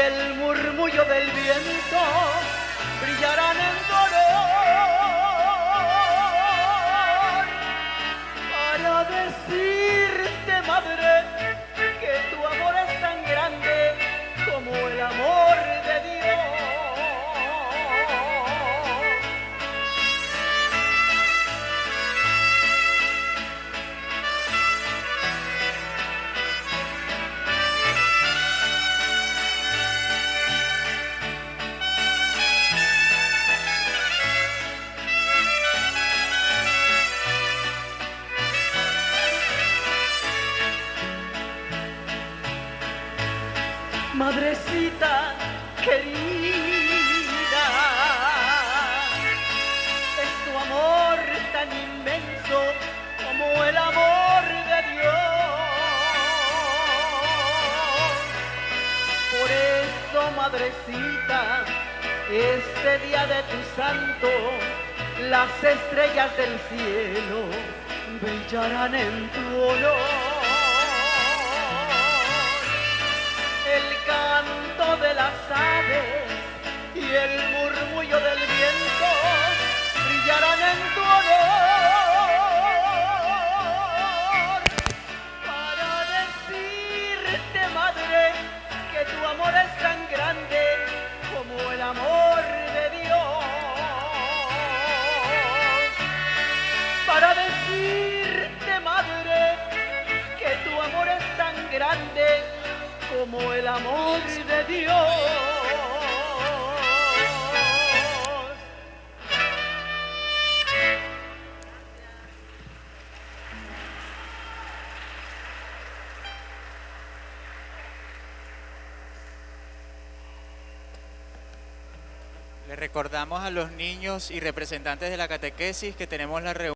el murmullo del viento brillarán en dolor para decirte, madre, que tu amor es tan grande como el amor Madrecita querida, es tu amor tan inmenso como el amor de Dios. Por eso, madrecita, este día de tu santo, las estrellas del cielo brillarán en tu honor. De las aves y el murmullo del viento brillarán en tu honor. Para decirte madre que tu amor es tan grande como el amor de Dios. Para decirte madre que tu amor es tan grande como el amor de Dios. Le recordamos a los niños y representantes de la catequesis que tenemos la reunión